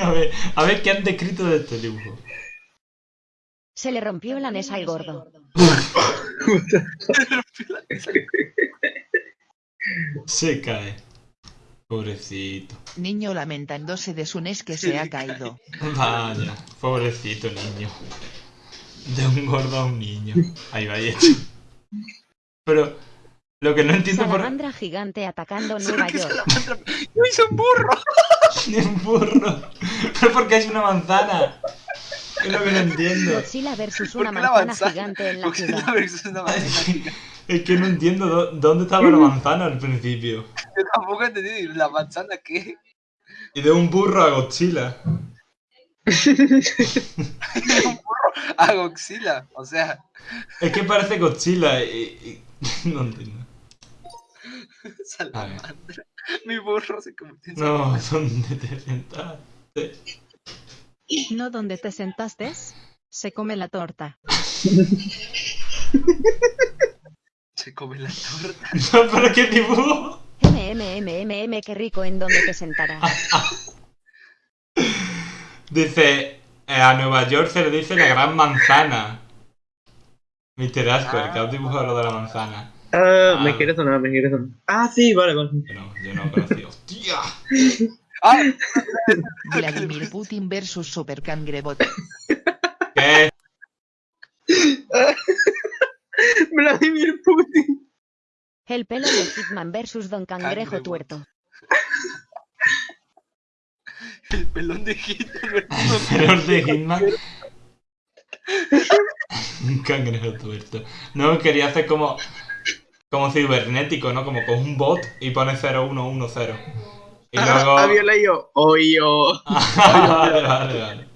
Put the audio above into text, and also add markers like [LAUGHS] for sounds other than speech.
A ver, a ver qué han descrito de este dibujo. Se le rompió la NES al gordo. Se cae. Pobrecito. Niño lamentándose de su NES que se ha caído. Vaya, pobrecito niño. De un gordo a un niño. Ahí va hecho. Pero lo que no entiendo por Salamandra gigante atacando Nueva York. ¡Yo hice un burro! Un burro. Pero porque es una manzana. Es lo que no entiendo. Godzilla versus ¿Por una qué la manzana manzana? gigante en la ciudad. la versus una manzana [LAUGHS] gigante. Es que no entiendo dó- dónde estaba la manzana al principio. Yo tampoco entendí la manzana qué. Y de un burro a Godzilla. un burro a Godzilla. O sea, Es que parece Godzilla y... y- [LAUGHS] No entiendo. [LAUGHS] salamandra. Mi burro se convirtió en No, ¿dónde te sentaste? No donde te sentaste, se come la torta. Se come la torta. [LAUGHS] No, pero qué dibujo. MMMMM, qué rico en donde te sentarás. [LAUGHS] Dice, eh, a Nueva York se le dice la gran manzana. Mr. Asper, que has dibujado lo de la manzana. Ah, Ah. me quiere sonar, me quiere sonar. Ah, sí, vale, vale. Yo no, yo no conocía. ¡Hostia! [LAUGHS] ¡Ah! Vladimir Putin versus Super Cangrebot. [LAUGHS] ¿Qué? [LAUGHS] Vladimir Putin. El pelo de Hitman versus Don Cangrejo. Tuerto. El pelón de Hitler. Pero de Hitman. Un cangrejo tuerto. No, quería hacer como. Como cibernético, ¿no? Como con un bot y pone 0110. Y luego. Había leído Oyo. [LAUGHS] vale, vale, vale.